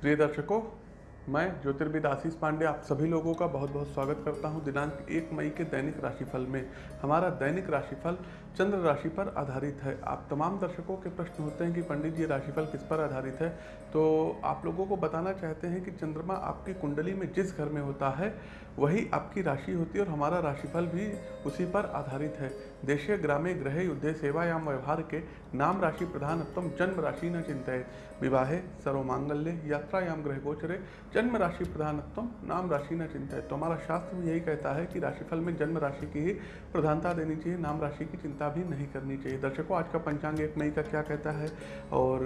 प्रिय दर्शकों मैं ज्योतिर्विद आशीष पांडे, आप सभी लोगों का बहुत बहुत स्वागत करता हूँ दिनांक एक मई के दैनिक राशिफल में। हमारा दैनिक राशिफल चंद्र राशि पर आधारित है। आप तमाम दर्शकों के प्रश्न होते हैं कि पंडित जी, राशिफल किस पर आधारित है? तो आप लोगों को बताना चाहते हैं कि चंद्रमा आपकी कुंडली में जिस घर में होता है, वही आपकी राशि होती है और हमारा राशिफल भी उसी पर आधारित है। देशे, ग्रामे ग्रहे युद्धे, सेवायाम, व्यवहार के नाम राशि प्रधान जन्म राशि न चिंतित विवाहे, सर्वमांगल्य, यात्रायाम ग्रह गोचरे जन्म राशि प्रधानत्व नाम राशि न चिंतित तो हमारा शास्त्र भी यही कहता है कि राशिफल में जन्म राशि की ही प्रधानता देनी चाहिए, नाम राशि की चिंता भी नहीं करनी चाहिए। दर्शकों, आज का पंचांग एक मई का क्या कहता है और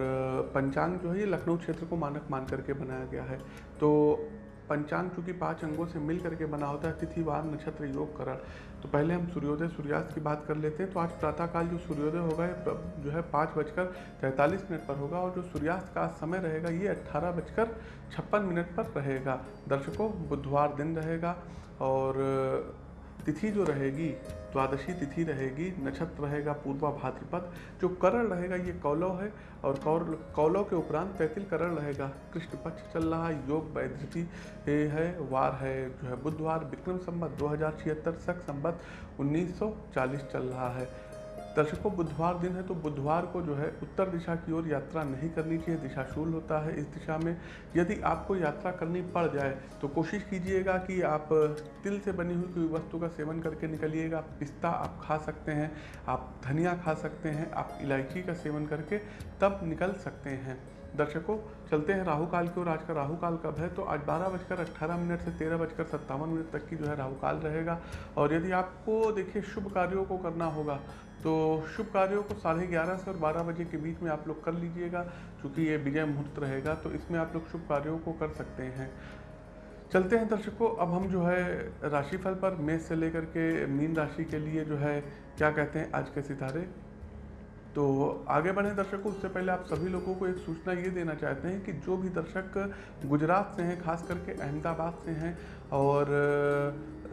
पंचांग जो है ये लखनऊ क्षेत्र को मानक मान करके बनाया गया है। तो पंचांग चूँकि पाँच अंगों से मिल करके बना होता है, तिथि, वार, नक्षत्र, योग, करण। तो पहले हम सूर्योदय, सूर्यास्त की बात कर लेते हैं। तो आज प्रातःकाल जो सूर्योदय होगा, ये जो है पाँच बजकर तैंतालीस मिनट पर होगा और जो सूर्यास्त का समय रहेगा, ये अट्ठारह बजकर छप्पन मिनट पर रहेगा। दर्शकों, बुधवार दिन रहेगा और तिथि जो रहेगी, द्वादशी तिथि रहेगी, नक्षत्र रहेगा, पूर्वा भाद्रपद, जो करण रहेगा, ये कौलव है, और कौर, कौलव के उपरांत तैतिल करण रहेगा। कृष्ण पक्ष चल रहा है, योग वैधृति है वार है, जो है बुधवार, विक्रम संबत, दो हज़ार छिहत्तर सख संबत 1940 चल रहा है। दर्शकों, बुधवार दिन है तो बुधवार को जो है उत्तर दिशा की ओर यात्रा नहीं करनी चाहिए, दिशाशूल होता है। इस दिशा में यदि आपको यात्रा करनी पड़ जाए तो कोशिश कीजिएगा कि आप तिल से बनी हुई कोई वस्तु का सेवन करके निकलिएगा। पिस्ता आप खा सकते हैं, आप धनिया खा सकते हैं, आप इलायची का सेवन करके तब निकल सकते हैं। दर्शकों, चलते हैं राहु काल की ओर। आज का राहु काल कब है? तो आज बारह बजकर अट्ठारह मिनट से तेरह बजकर सत्तावन मिनट तक की जो है राहु काल रहेगा। और यदि आपको, देखिए, शुभ कार्यों को करना होगा तो शुभ कार्यों को साढ़े ग्यारह से और बारह बजे के बीच में आप लोग कर लीजिएगा क्योंकि ये विजय मुहूर्त रहेगा तो इसमें आप लोग शुभ कार्यों को कर सकते हैं। चलते हैं दर्शकों, अब हम जो है राशिफल पर, मेष से लेकर के मीन राशि के लिए जो है क्या कहते हैं, आज के सितारे। तो आगे बढ़ें दर्शकों, उससे पहले आप सभी लोगों को एक सूचना ये देना चाहते हैं कि जो भी दर्शक गुजरात से हैं, खास करके अहमदाबाद से हैं, और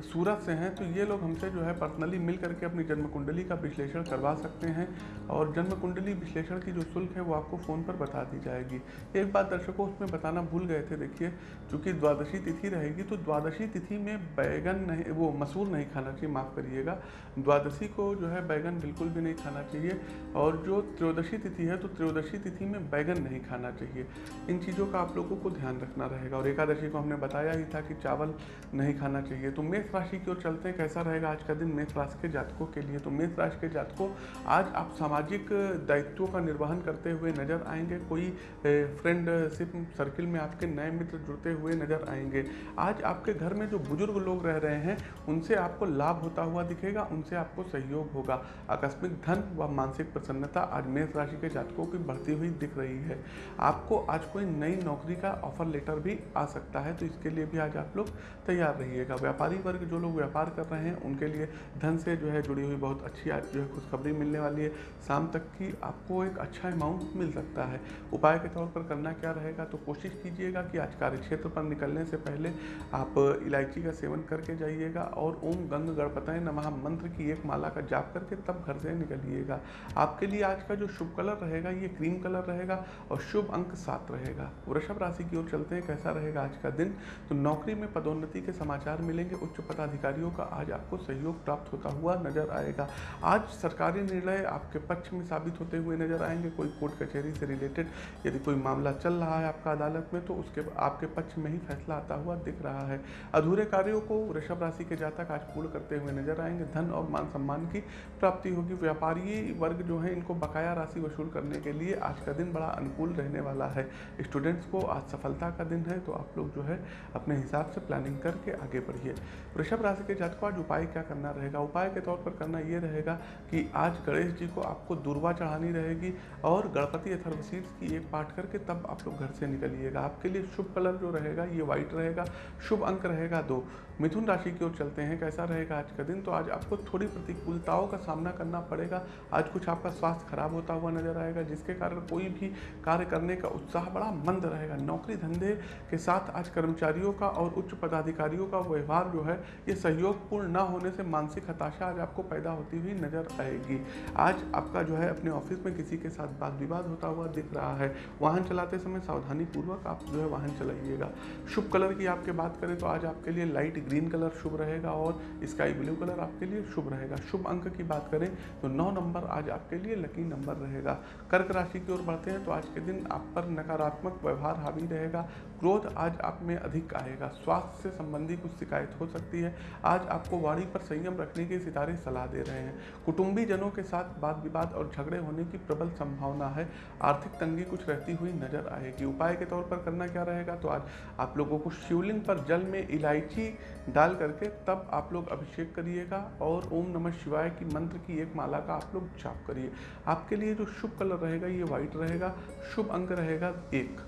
सूरत से हैं तो ये लोग हमसे जो है पर्सनली मिल करके अपनी जन्म कुंडली का विश्लेषण करवा सकते हैं और जन्म कुंडली विश्लेषण की जो शुल्क है वो आपको फ़ोन पर बता दी जाएगी। एक बात दर्शकों, उसमें बताना भूल गए थे, देखिए, चूँकि द्वादशी तिथि रहेगी तो द्वादशी तिथि में बैगन नहीं, वो मसूर नहीं खाना चाहिए, माफ़ करिएगा। द्वादशी को जो है बैगन बिल्कुल भी नहीं खाना चाहिए और जो त्रयोदशी तिथि है तो त्रयोदशी तिथि में बैगन नहीं खाना चाहिए। इन चीज़ों का आप लोगों को ध्यान रखना रहेगा और एकादशी को हमने बताया ही था कि चावल नहीं खाना चाहिए। तो मेष राशि की ओर चलते हैं, कैसा रहेगा आज का दिन मेष राशि के जातकों के लिए? तो मेष राशि के जातकों, आज आप सामाजिक दायित्वों का निर्वहन करते हुए नज़र आएँगे। कोई फ्रेंडशिप सर्किल में आपके नए मित्र जुड़ते हुए नज़र आएँगे। आज आपके घर में जो बुज़ुर्ग लोग रह रहे हैं, उनसे आपको लाभ होता हुआ दिखेगा, उनसे आपको सहयोग होगा। आकस्मिक धन व मानसिक प्रसन्नता आज मेष राशि के जातकों की बढ़ती हुई दिख रही है। आपको आज कोई नई नौकरी का ऑफ़र लेटर भी आ सकता है तो इसके लिए भी आज आप लोग तैयार रहिएगा। व्यापारी वर्ग जो लोग व्यापार कर रहे हैं, उनके लिए धन से जो है जुड़ी हुई बहुत अच्छी जो है खुशखबरी मिलने वाली है। शाम तक की आपको एक अच्छा अमाउंट मिल सकता है। उपाय के तौर पर करना क्या रहेगा तो कोशिश कीजिएगा कि आज कार्य क्षेत्र पर निकलने से पहले आप इलायची का सेवन करके जाइएगा और ओम गंग गणपतय नमः मंत्र की एक माला का जाप करके तब घर से निकलिएगा। आपके लिए आज का जो शुभ कलर रहेगा, ये क्रीम कलर रहेगा और शुभ अंक सात रहेगा। वृषभ राशि की ओर चलते हैं, कैसा रहेगा आज का दिन? तो नौकरी में पदोन्नति के समाचार मिलेंगे, उच्च पदाधिकारियों का आज आपको सहयोग प्राप्त होता हुआ नज़र आएगा। आज सरकारी निर्णय आपके पक्ष में साबित होते हुए नज़र आएँगे। कोई कोर्ट कचहरी से रिलेटेड यदि कोई मामला चल रहा है आपका अदालत में तो उसके आपके पक्ष में ही फैसला आता हुआ दिख रहा है। अधूरे कार्यों को वृषभ राशि के जातक आज पूर्ण करते हुए नज़र आएँगे। धन और मान सम्मान की प्राप्ति होगी। व्यापारी वर्ग जो है, इनको बकाया राशि वसूल करने के लिए आज का दिन बड़ा अनुकूल रहने वाला है। स्टूडेंट्स को आज सफलता का दिन है तो आप लोग जो है, अपने हिसाब से प्लानिंग करके आगे बढ़िए। वृषभ राशि के जातकों, आज उपाय क्या करना रहेगा? उपाय के तौर पर करना ये रहेगा कि आज गणेश जी को आपको दुर्वा चढ़ानी रहेगी और गणपति अथर्वशीर्ष की एक पाठ करके तब आप लोग घर से निकलिएगा। आपके लिए शुभ कलर जो रहेगा, ये व्हाइट रहेगा, शुभ अंक रहेगा दो। मिथुन राशि की ओर चलते हैं, कैसा रहेगा आज का दिन? तो आज आपको थोड़ी प्रतिकूलताओं का सामना करना पड़ेगा। आज कुछ आपका स्वास्थ्य खराब होता हुआ नज़र आएगा, जिसके कारण कोई भी कार्य करने का उत्साह बड़ा मंद रहेगा। नौकरी धंधे के साथ आज कर्मचारियों का और उच्च पदाधिकारियों का व्यवहार जो है ये सहयोगपूर्ण न होने से मानसिक हताशा आज आपको पैदा होती हुई नज़र आएगी। आज आपका जो है अपने ऑफ़िस में किसी के साथ बात विवाद होता हुआ दिख रहा है। वाहन चलाते समय सावधानी पूर्वक आप जो है वाहन चलाइएगा। शुभ कलर की आपके बात करें तो आज आपके लिए लाइट ग्रीन कलर शुभ रहेगा और स्काई ब्लू कलर आपके लिए शुभ रहेगा। शुभ अंक की बात करें तो नौ नंबर आज आपके लिए लकी नंबर रहेगा। कर्क राशि की ओर बढ़ते हैं तो आज के दिन आप पर नकारात्मक व्यवहार हावी रहेगा। क्रोध आज आप में अधिक आएगा। स्वास्थ्य से संबंधी कुछ शिकायत हो सकती है। आज आपको वाणी पर संयम रखने के सितारे सलाह दे रहे हैं। कुटुंबी जनों के साथ वाद विवाद और झगड़े होने की प्रबल संभावना है। आर्थिक तंगी कुछ रहती हुई नज़र आएगी। उपाय के तौर पर करना क्या रहेगा? तो आज आप लोगों को शिवलिंग पर जल में इलायची डाल करके तब आप लोग अभिषेक करिएगा और ओम नमः शिवाय की मंत्र की एक माला का आप लोग जाप करिए। आपके लिए जो शुभ कलर रहेगा, ये व्हाइट रहेगा। शुभ अंक रहेगा एक।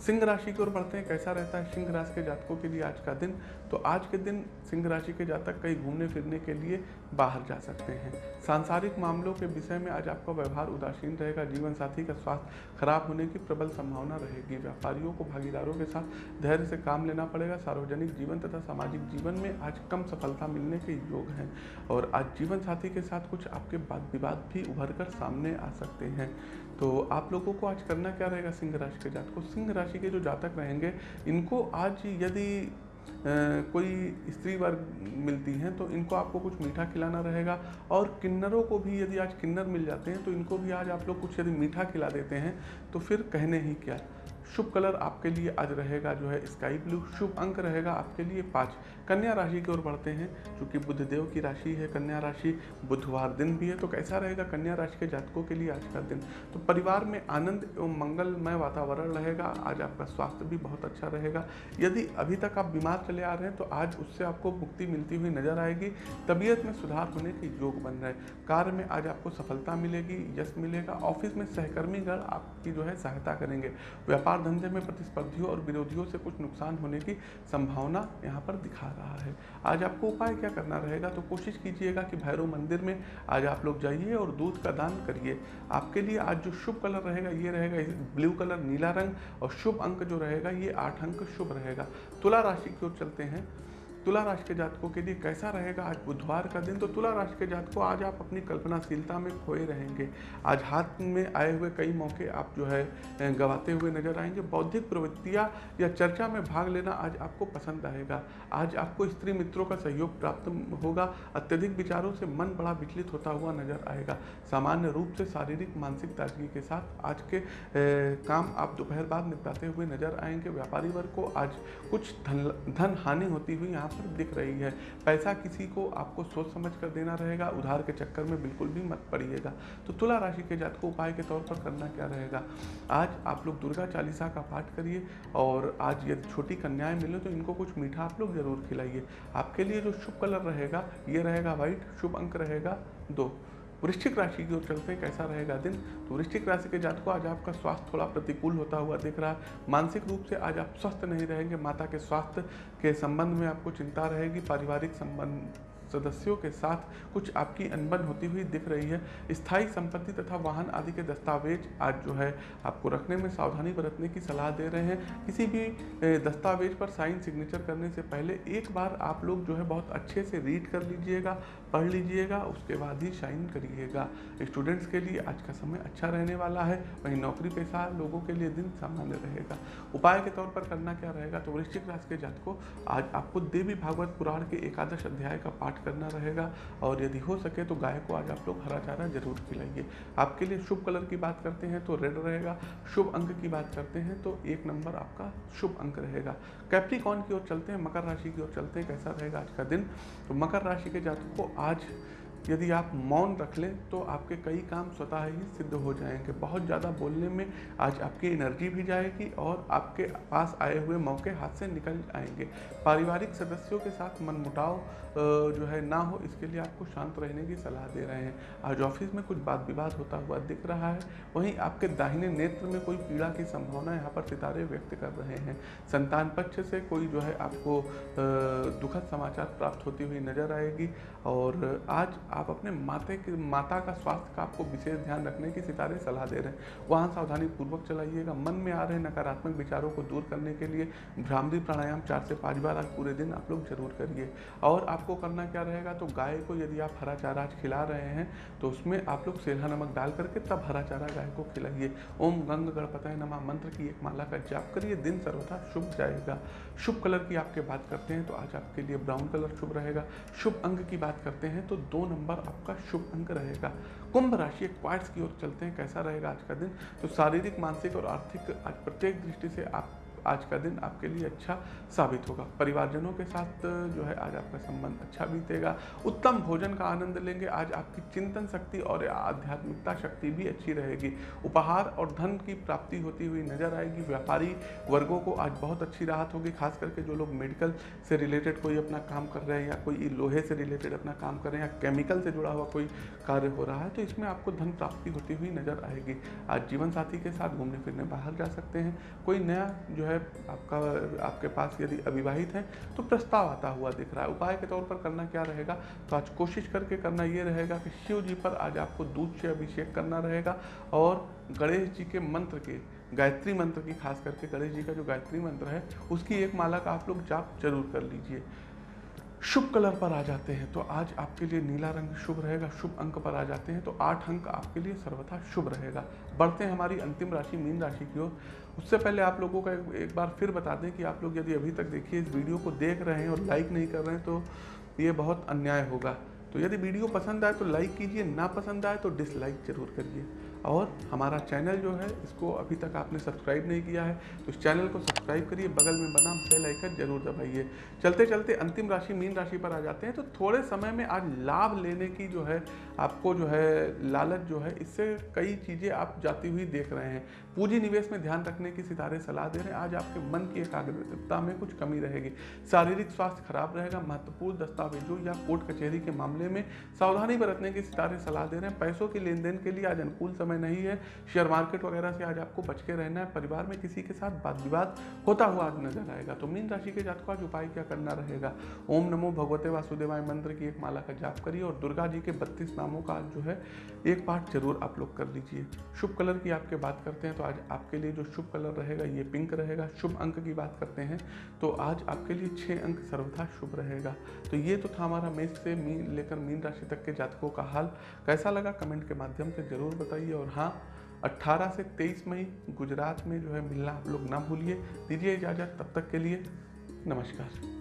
सिंह राशि की ओर बढ़ते हैं, कैसा रहता है? सिंह राशि के जातकों के लिए आज का दिन। तो आज के दिन सिंह राशि के जातक कहीं घूमने फिरने के लिए बाहर जा सकते हैं। सांसारिक मामलों के विषय में आज आपका व्यवहार उदासीन रहेगा। जीवन साथी का स्वास्थ्य खराब होने की प्रबल संभावना रहेगी। व्यापारियों को भागीदारों के साथ धैर्य से काम लेना पड़ेगा। सार्वजनिक जीवन तथा सामाजिक जीवन में आज कम सफलता मिलने के योग हैं और आज जीवन साथी के साथ कुछ आपके वाद विवाद भी उभर कर सामने आ सकते हैं। तो आप लोगों को आज करना क्या रहेगा सिंह राशि के जातक? सिंह राशि के जो जातक रहेंगे, इनको आज यदि कोई स्त्री वर्ग मिलती हैं तो इनको आपको कुछ मीठा खिलाना रहेगा। और किन्नरों को भी यदि आज किन्नर मिल जाते हैं तो इनको भी आज आप लोग कुछ यदि मीठा खिला देते हैं तो फिर कहने ही क्या? शुभ कलर आपके लिए आज रहेगा जो है स्काई ब्लू, शुभ अंक रहेगा आपके लिए पाँच। कन्या राशि की ओर बढ़ते हैं क्योंकि बुद्ध देव की राशि है, कन्या राशि बुधवार दिन भी है तो कैसा रहेगा कन्या राशि के जातकों के लिए आज का दिन? तो परिवार में आनंद एवं मंगलमय वातावरण रहेगा, आज आपका स्वास्थ्य भी बहुत अच्छा रहेगा। यदि अभी तक आप बीमार चले आ रहे हैं तो आज उससे आपको मुक्ति मिलती हुई नज़र आएगी, तबीयत में सुधार होने के योग बन रहे कार्य में आज आपको सफलता मिलेगी, यश मिलेगा, ऑफ़िस में सहकर्मीगण आपकी जो है सहायता करेंगे। व्यापार धंधे में प्रतिस्पर्धियों और विरोधियों से कुछ नुकसान होने की संभावना यहाँ पर दिखा रहा है। आज आपको उपाय क्या करना रहेगा? तो कोशिश कीजिएगा कि भैरव मंदिर में आज आप लोग जाइए और दूध का दान करिए। आपके लिए आज जो शुभ कलर रहेगा, ये रहेगा ब्लू कलर नीला रंग और शुभ अंक जो रहेगा, ये आठ अंक शुभ रहेगा। तुला राशि की ओर चलते हैं। तुला राशि के जातकों के लिए कैसा रहेगा? आज बुधवार का दिन तो तुला राशि के जातकों आज आप अपनी कल्पनाशीलता में खोए रहेंगे। आज हाथ में आए हुए कई मौके आप जो है गवाते हुए नज़र आएँगे। बौद्धिक प्रवृत्तियाँ या चर्चा में भाग लेना आज आपको पसंद आएगा। आज आपको स्त्री मित्रों का सहयोग प्राप्त होगा। अत्यधिक विचारों से मन बड़ा विचलित होता हुआ नज़र आएगा। सामान्य रूप से शारीरिक, मानसिक ताजगी के साथ आज के काम आप दोपहर बाद निपटाते हुए नज़र आएँगे। व्यापारी वर्ग को आज कुछ धन धन हानि होती हुई यहाँ पर दिख रही है। पैसा किसी को आपको सोच समझ कर देना रहेगा, उधार के चक्कर में बिल्कुल भी मत पड़िएगा। तो तुला राशि के जात को उपाय के तौर पर करना क्या रहेगा? आज आप लोग दुर्गा चालीसा का पाठ करिए और आज यदि छोटी कन्याएँ मिले तो इनको कुछ मीठा आप लोग ज़रूर खिलाइए। आपके लिए जो शुभ कलर रहेगा, ये रहेगा व्हाइट, शुभ अंक रहेगा दो। वृश्चिक राशि की ओर चलते कैसा रहेगा दिन? तो वृश्चिक राशि के जातकों, आज आपका स्वास्थ्य थोड़ा प्रतिकूल होता हुआ दिख रहा है। मानसिक रूप से आज आप स्वस्थ नहीं रहेंगे, माता के स्वास्थ्य के संबंध में आपको चिंता रहेगी, पारिवारिक संबंध, सदस्यों के साथ कुछ आपकी अनबन होती हुई दिख रही है। स्थायी संपत्ति तथा वाहन आदि के दस्तावेज़ आज जो है आपको रखने में सावधानी बरतने की सलाह दे रहे हैं। किसी भी दस्तावेज़ पर साइन सिग्नेचर करने से पहले एक बार आप लोग जो है बहुत अच्छे से रीड कर लीजिएगा, पढ़ लीजिएगा, उसके बाद ही साइन करिएगा। स्टूडेंट्स के लिए आज का समय अच्छा रहने वाला है, वहीं नौकरी पेशा लोगों के लिए दिन सामान्य रहेगा। उपाय के तौर पर करना क्या रहेगा तो वृश्चिक राशि के जात को आज आपको देवी भागवत पुराण के एकादश अध्याय का पाठ करना रहेगा और यदि हो सके तो गाय को आज आप लोग हरा चारा ज़रूर खिलाइए। आपके लिए शुभ कलर की बात करते हैं तो रेड रहेगा, शुभ अंक की बात करते हैं तो एक नंबर आपका शुभ अंक रहेगा। कैप्टिकॉन की ओर चलते हैं, मकर राशि की ओर चलते हैं, कैसा रहेगा आज का दिन? तो मकर राशि के जातकों को आज यदि आप मौन रख लें तो आपके कई काम स्वतः ही सिद्ध हो जाएँगे। बहुत ज़्यादा बोलने में आज आपकी एनर्जी भी जाएगी और आपके पास आए हुए मौके हाथ से निकल आएँगे। पारिवारिक सदस्यों के साथ मनमुटाव जो है ना हो, इसके लिए आपको शांत रहने की सलाह दे रहे हैं। आज ऑफ़िस में कुछ बात विवाद होता हुआ दिख रहा है। वहीं आपके दाहिने नेत्र में कोई पीड़ा की संभावना यहाँ पर सितारे व्यक्त कर रहे हैं। संतान पक्ष से कोई जो है आपको दुखद समाचार प्राप्त होती हुई नज़र आएगी और आज आप अपने माते के, माता का स्वास्थ्य का आपको विशेष ध्यान रखने की सितारे सलाह दे रहे हैं। वहाँ सावधानी पूर्वक चलाइएगा। मन में आ रहे नकारात्मक विचारों को दूर करने के लिए भ्रामरी प्राणायाम चार से पाँच बार आज पूरे दिन आप लोग ज़रूर करिए। और आपको करना क्या रहेगा? तो गाय को यदि आप हरा चारा आज खिला रहे हैं तो उसमें आप लोग सेल्हा नमक डाल करके तब हरा चारा गाय को खिलाइए। ओम गंग गणपतय नमा। मंत्र की एक माला का जाप करिए। दिन सर्वथा शुभ जाएगा। शुभ कलर की आपके बात करते हैं तो आज आपके लिए ब्राउन कलर शुभ रहेगा। शुभ अंग की बात करते हैं तो दो नंबर आपका शुभ अंक रहेगा। कुंभ राशि एक क्वार्ट्स की ओर चलते हैं, कैसा रहेगा आज का दिन? तो शारीरिक, मानसिक और आर्थिक, आज प्रत्येक दृष्टि से आप आज का दिन आपके लिए अच्छा साबित होगा। परिवारजनों के साथ जो है, आज आपका संबंध अच्छा बीतेगा। उत्तम भोजन का आनंद लेंगे। आज आपकी चिंतन शक्ति और आध्यात्मिकता शक्ति भी अच्छी रहेगी। उपहार और धन की प्राप्ति होती हुई नज़र आएगी। व्यापारी वर्गों को आज बहुत अच्छी राहत होगी, खास करके जो लोग मेडिकल से रिलेटेड कोई अपना काम कर रहे हैं या कोई लोहे से रिलेटेड अपना काम कर रहे हैं या केमिकल से जुड़ा हुआ कोई कार्य हो रहा है तो इसमें आपको धन प्राप्ति होती हुई नज़र आएगी। आज जीवन साथी के साथ घूमने फिरने बाहर जा सकते हैं। कोई नया, जो है आपका, आपके पास यदि अविवाहित है तो प्रस्ताव आता हुआ दिख रहा है। उपाय के तौर पर करना क्या रहेगा? तो आज कोशिश करके करना ये रहेगा कि शिव जी पर आज आपको दूध से अभिषेक करना रहेगा और गणेश जी के मंत्र के, गायत्री मंत्र की खास करके गणेश जी का जो गायत्री मंत्र है, उसकी एक माला का आप लोग जाप ज़रूर कर लीजिए। शुभ कलर पर आ जाते हैं। तो आज आपके लिए नीला रंग शुभ रहेगा, शुभ अंक पर आ जाते हैं। तो आठ अंक आपके लिए सर्वथा शुभ रहेगा। बढ़ते हैं हमारी अंतिम राशि, मीन राशि की ओर। उससे पहले आप लोगों का एक बार फिर बता दें कि आप लोग यदि अभी तक देखिए इस वीडियो को देख रहे हैं और लाइक नहीं कर रहे हैं तो ये बहुत अन्याय होगा। तो यदि वीडियो पसंद आए तो लाइक कीजिए, ना पसंद आए तो डिसलाइक ज़रूर करिए। और हमारा चैनल जो है, इसको अभी तक आपने सब्सक्राइब नहीं किया है तो इस चैनल को सब्सक्राइब करिए, बगल में बना बेल आइकन ज़रूर दबाइए। चलते चलते अंतिम राशि, मीन राशि पर आ जाते हैं तो थोड़े समय में आज लाभ लेने की जो है, आपको जो है, लालच जो है, इससे कई चीज़ें आप जाती हुई देख रहे हैं। पूंजी निवेश में ध्यान रखने की सितारे सलाह दे रहे हैं। आज आपके मन की एकाग्रता में कुछ कमी रहेगी। शारीरिक स्वास्थ्य खराब रहेगा, महत्वपूर्ण दस्तावेजों या कोर्ट कचहरी के मामले में सावधानी बरतने की सितारे सलाह दे रहे हैं। पैसों के लेन देन के लिए आज अनुकूल समय नहीं है। शेयर मार्केट वगैरह से आज आपको बच के रहना है। परिवार में किसी के साथ वाद विवाद होता हुआ आज नज़र आएगा। तो मीन राशि के जातकों आज उपाय क्या करना रहेगा? ओम नमो भगवते वासुदेवाय मंत्र की एक माला का जाप करिए और दुर्गा जी के बत्तीस नामों का आज जो है एक पाठ ज़रूर आप लोग कर लीजिए। शुभ कलर की आपके बात करते हैं तो आज आपके लिए जो शुभ कलर रहेगा, ये पिंक रहेगा। शुभ अंक की बात करते हैं तो आज आपके लिए छः अंक सर्वथा शुभ रहेगा। तो ये तो था हमारा मेष से मीन लेकर मीन राशि तक के जातकों का हाल। कैसा लगा कमेंट के माध्यम से ज़रूर बताइए। और हाँ 18 से 23 मई गुजरात में जो है मिलना आप लोग ना भूलिए। दीजिए इजाज़त, तब तक के लिए नमस्कार।